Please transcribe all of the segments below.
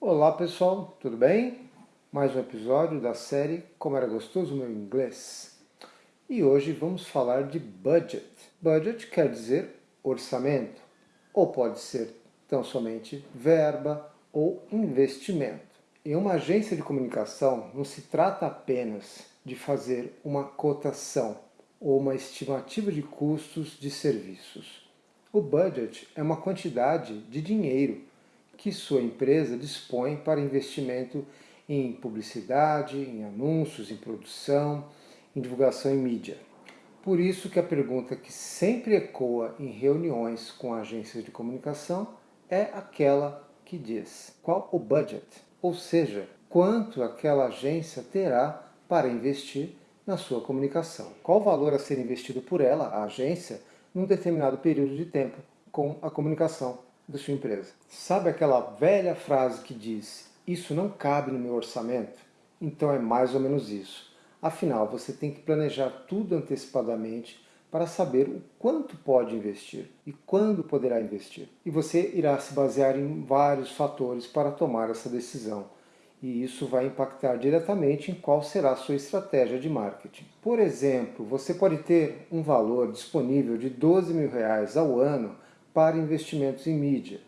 Olá pessoal, tudo bem? Mais um episódio da série Como Era Gostoso Meu Inglês. E hoje vamos falar de budget. Budget quer dizer orçamento, ou pode ser tão somente verba ou investimento. Em uma agência de comunicação não se trata apenas de fazer uma cotação ou uma estimativa de custos de serviços. O budget é uma quantidade de dinheiro que sua empresa dispõe para investimento em publicidade, em anúncios, em produção, em divulgação em mídia. Por isso que a pergunta que sempre ecoa em reuniões com agências de comunicação é aquela que diz qual o budget, ou seja, quanto aquela agência terá para investir na sua comunicação. Qual o valor a ser investido por ela, a agência, num determinado período de tempo com a comunicação da sua empresa. Sabe aquela velha frase que diz isso não cabe no meu orçamento? Então é mais ou menos isso. Afinal, você tem que planejar tudo antecipadamente para saber o quanto pode investir e quando poderá investir. E você irá se basear em vários fatores para tomar essa decisão. E isso vai impactar diretamente em qual será a sua estratégia de marketing. Por exemplo, você pode ter um valor disponível de 12 mil reais ao ano para investimentos em mídia.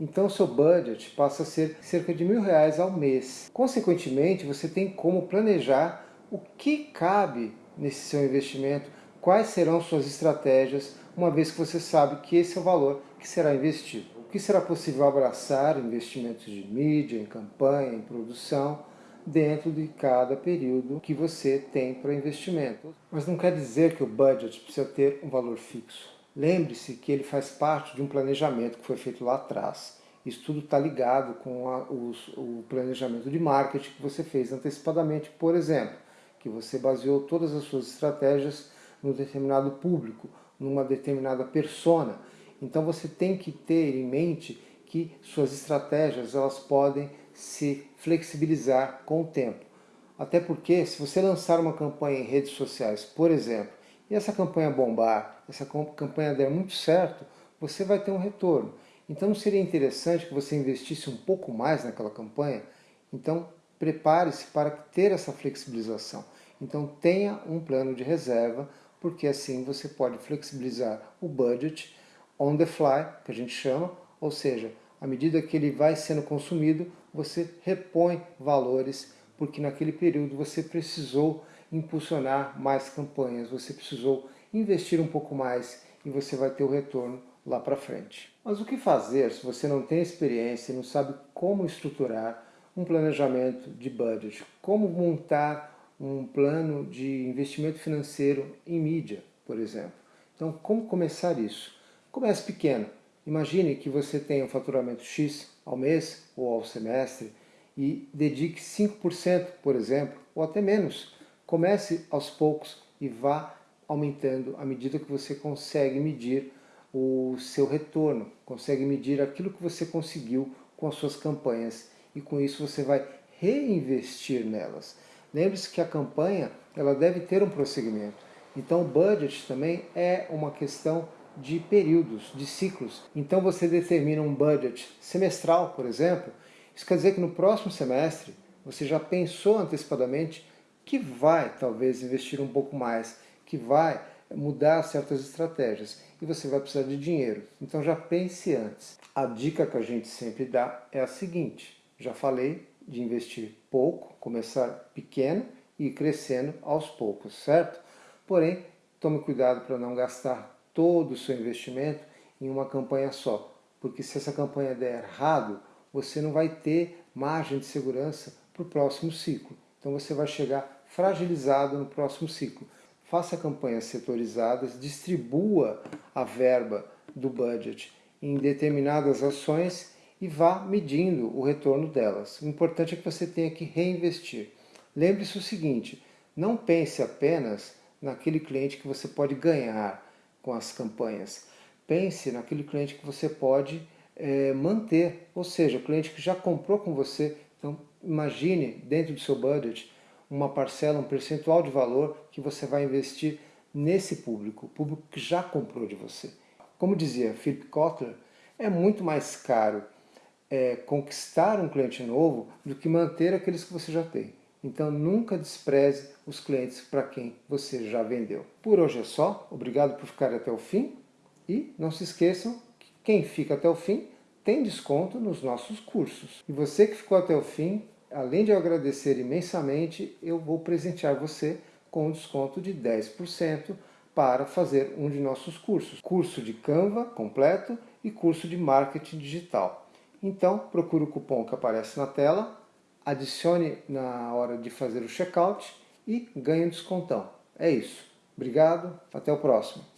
Então seu budget passa a ser cerca de mil reais ao mês. Consequentemente, você tem como planejar o que cabe nesse seu investimento, quais serão suas estratégias, uma vez que você sabe que esse é o valor que será investido. O que será possível abraçar investimentos de mídia, em campanha, em produção, dentro de cada período que você tem para investimento. Mas não quer dizer que o budget precisa ter um valor fixo. Lembre-se que ele faz parte de um planejamento que foi feito lá atrás. Isso tudo está ligado com a, os, o planejamento de marketing que você fez antecipadamente, por exemplo, que você baseou todas as suas estratégias num determinado público, numa determinada persona. Então você tem que ter em mente que suas estratégias elas podem se flexibilizar com o tempo. Até porque se você lançar uma campanha em redes sociais, por exemplo, e essa campanha bombar, essa campanha der muito certo, você vai ter um retorno. Então seria interessante que você investisse um pouco mais naquela campanha? Então prepare-se para ter essa flexibilização. Então tenha um plano de reserva, porque assim você pode flexibilizar o budget on the fly, que a gente chama, ou seja, à medida que ele vai sendo consumido, você repõe valores, porque naquele período você precisou impulsionar mais campanhas, você precisou investir um pouco mais e você vai ter o retorno lá para frente. Mas o que fazer se você não tem experiência e não sabe como estruturar um planejamento de budget? Como montar um plano de investimento financeiro em mídia, por exemplo? Então, como começar isso? Comece pequeno. Imagine que você tem um faturamento X ao mês ou ao semestre e dedique 5%, por exemplo, ou até menos, Comece aos poucos e vá aumentando à medida que você consegue medir o seu retorno, consegue medir aquilo que você conseguiu com as suas campanhas e com isso você vai reinvestir nelas. Lembre-se que a campanha ela deve ter um prosseguimento. Então o budget também é uma questão de períodos, de ciclos. Então você determina um budget semestral, por exemplo, isso quer dizer que no próximo semestre você já pensou antecipadamente que vai talvez investir um pouco mais, que vai mudar certas estratégias e você vai precisar de dinheiro. Então já pense antes. A dica que a gente sempre dá é a seguinte, já falei de investir pouco, começar pequeno e ir crescendo aos poucos, certo? Porém, tome cuidado para não gastar todo o seu investimento em uma campanha só, porque se essa campanha der errado, você não vai ter margem de segurança para o próximo ciclo. Então você vai chegar fragilizado no próximo ciclo. Faça campanhas setorizadas, distribua a verba do budget em determinadas ações e vá medindo o retorno delas. O importante é que você tenha que reinvestir. Lembre-se o seguinte, não pense apenas naquele cliente que você pode ganhar com as campanhas. Pense naquele cliente que você pode é, manter, ou seja, o cliente que já comprou com você. Então, imagine dentro do seu budget uma parcela, um percentual de valor que você vai investir nesse público, público que já comprou de você. Como dizia Philip Kotler, é muito mais caro é, conquistar um cliente novo do que manter aqueles que você já tem. Então nunca despreze os clientes para quem você já vendeu. Por hoje é só, obrigado por ficar até o fim e não se esqueçam que quem fica até o fim tem desconto nos nossos cursos. E você que ficou até o fim, além de eu agradecer imensamente, eu vou presentear você com um desconto de 10% para fazer um de nossos cursos. Curso de Canva completo e curso de Marketing Digital. Então, procure o cupom que aparece na tela, adicione na hora de fazer o checkout e ganhe um descontão. É isso. Obrigado, até o próximo.